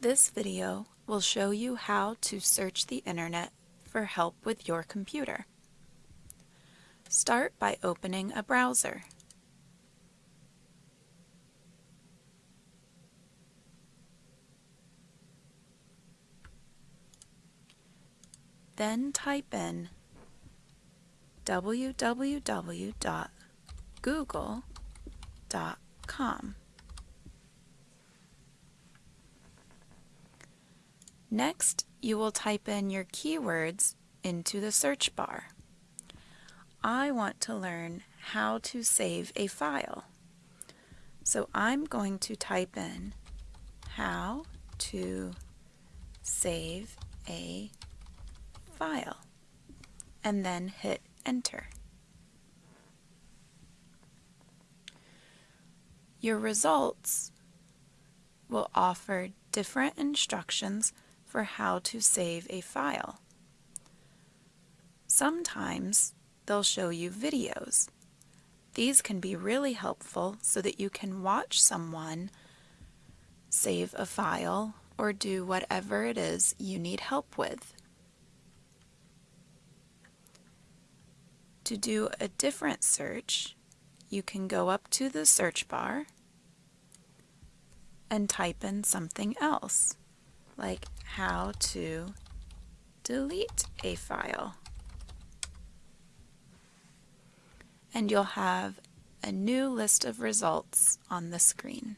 This video will show you how to search the internet for help with your computer. Start by opening a browser. Then type in www.google.com. Next, you will type in your keywords into the search bar. I want to learn how to save a file. So I'm going to type in how to save a file and then hit enter. Your results will offer different instructions for how to save a file. Sometimes they'll show you videos. These can be really helpful so that you can watch someone save a file or do whatever it is you need help with. To do a different search, you can go up to the search bar and type in something else like how to delete a file. And you'll have a new list of results on the screen.